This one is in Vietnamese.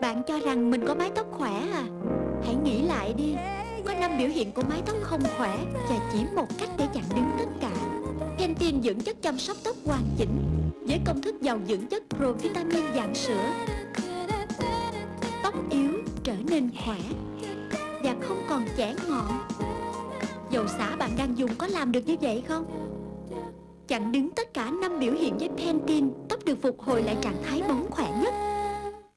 Bạn cho rằng mình có mái tóc khỏe à? Hãy nghĩ lại đi. Có năm biểu hiện của mái tóc không khỏe Và chỉ một cách để chặn đứng tất cả. Pantene dưỡng chất chăm sóc tóc hoàn chỉnh. Với công thức giàu dưỡng chất provitamin dạng sữa, Tóc yếu trở nên khỏe Và không còn chẻ ngọn. Dầu xả bạn đang dùng có làm được như vậy không? Chặn đứng tất cả năm biểu hiện với Pantene, Tóc được phục hồi lại trạng thái bóng khỏe.